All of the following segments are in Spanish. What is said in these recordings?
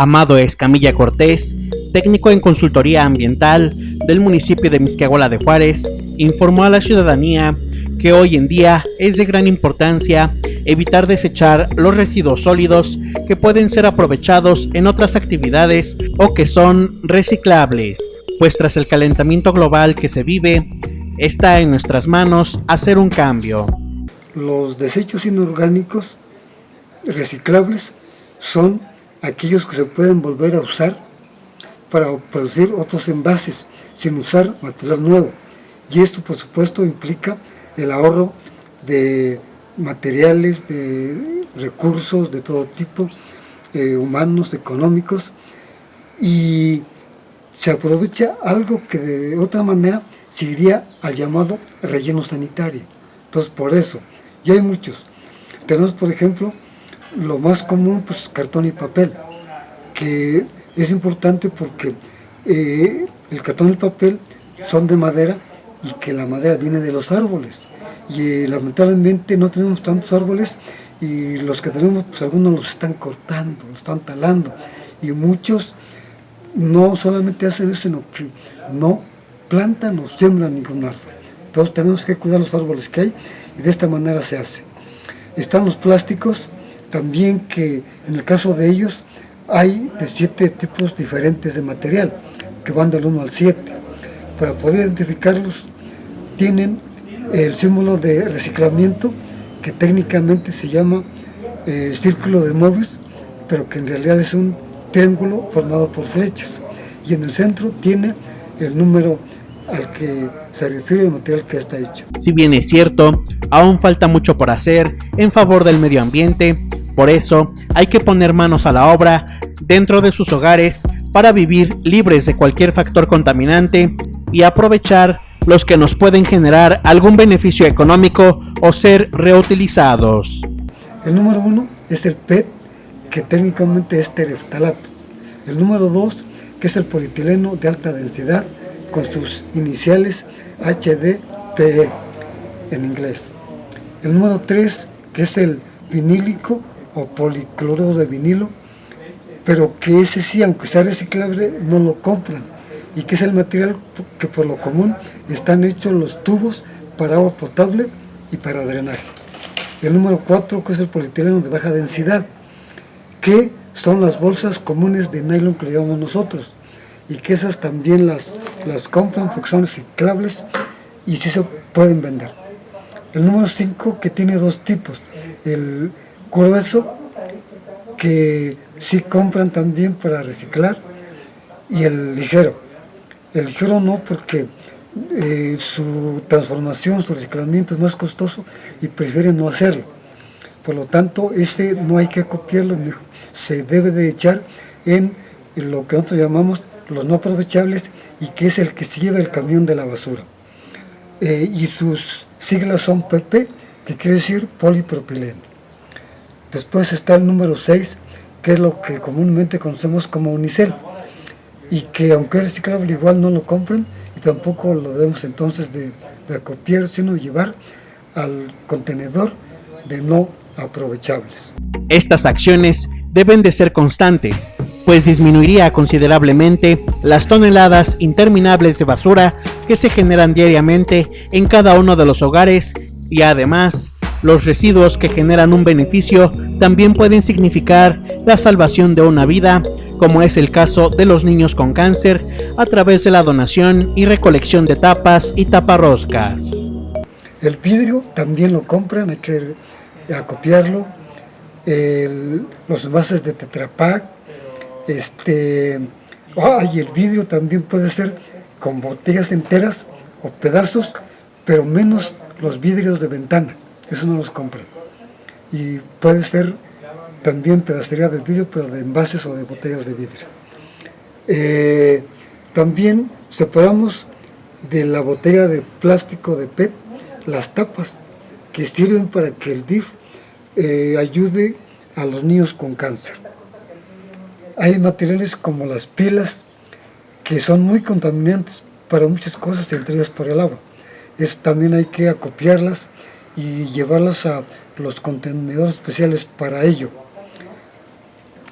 Amado Escamilla Cortés, técnico en consultoría ambiental del municipio de Misquiahuala de Juárez, informó a la ciudadanía que hoy en día es de gran importancia evitar desechar los residuos sólidos que pueden ser aprovechados en otras actividades o que son reciclables, pues tras el calentamiento global que se vive, está en nuestras manos hacer un cambio. Los desechos inorgánicos reciclables son aquellos que se pueden volver a usar para producir otros envases sin usar material nuevo. Y esto por supuesto implica el ahorro de materiales, de recursos de todo tipo, eh, humanos, económicos, y se aprovecha algo que de otra manera seguiría al llamado relleno sanitario. Entonces por eso, y hay muchos. Tenemos por ejemplo lo más común, pues cartón y papel, que es importante porque eh, el cartón y el papel son de madera y que la madera viene de los árboles. Y eh, lamentablemente no tenemos tantos árboles y los que tenemos, pues algunos los están cortando, los están talando. Y muchos no solamente hacen eso, sino que no plantan o siembran ningún árbol. Entonces tenemos que cuidar los árboles que hay y de esta manera se hace. Están los plásticos, también que en el caso de ellos hay de siete tipos diferentes de material, que van del 1 al 7. Para poder identificarlos tienen el símbolo de reciclamiento, que técnicamente se llama eh, círculo de Mobius, pero que en realidad es un triángulo formado por flechas. Y en el centro tiene el número al que se refiere el material que está hecho. Si bien es cierto, aún falta mucho por hacer en favor del medio ambiente, por eso, hay que poner manos a la obra dentro de sus hogares para vivir libres de cualquier factor contaminante y aprovechar los que nos pueden generar algún beneficio económico o ser reutilizados. El número uno es el PET, que técnicamente es tereftalato. El número dos, que es el polietileno de alta densidad, con sus iniciales HDPE en inglés. El número tres, que es el vinílico o policloruro de vinilo, pero que ese sí, aunque sea reciclable, no lo compran, y que es el material que por lo común están hechos los tubos para agua potable y para drenaje. El número 4, que es el polietileno de baja densidad, que son las bolsas comunes de nylon que le llamamos nosotros, y que esas también las, las compran porque son reciclables y sí se pueden vender. El número 5, que tiene dos tipos, el grueso que sí compran también para reciclar y el ligero. El ligero no porque eh, su transformación, su reciclamiento es más costoso y prefieren no hacerlo. Por lo tanto, este no hay que copiarlo, se debe de echar en lo que nosotros llamamos los no aprovechables y que es el que se lleva el camión de la basura. Eh, y sus siglas son PP, que quiere decir polipropileno. Después está el número 6, que es lo que comúnmente conocemos como unicel, y que aunque es reciclable igual no lo compran y tampoco lo debemos entonces de, de acopiar, sino llevar al contenedor de no aprovechables. Estas acciones deben de ser constantes, pues disminuiría considerablemente las toneladas interminables de basura que se generan diariamente en cada uno de los hogares y además los residuos que generan un beneficio también pueden significar la salvación de una vida, como es el caso de los niños con cáncer, a través de la donación y recolección de tapas y taparroscas. El vidrio también lo compran, hay que acopiarlo. los envases de Tetra este, y el vidrio también puede ser con botellas enteras o pedazos, pero menos los vidrios de ventana eso no los compran. Y puede ser también pedacería de vidrio, pero de envases o de botellas de vidrio. Eh, también separamos de la botella de plástico de PET las tapas que sirven para que el DIF eh, ayude a los niños con cáncer. Hay materiales como las pilas que son muy contaminantes para muchas cosas, entre ellas por el agua. Es, también hay que acopiarlas y llevarlas a los contenedores especiales para ello.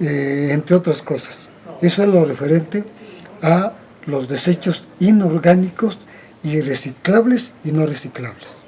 eh, entre otras cosas. Eso es lo referente a los desechos inorgánicos y reciclables y no reciclables.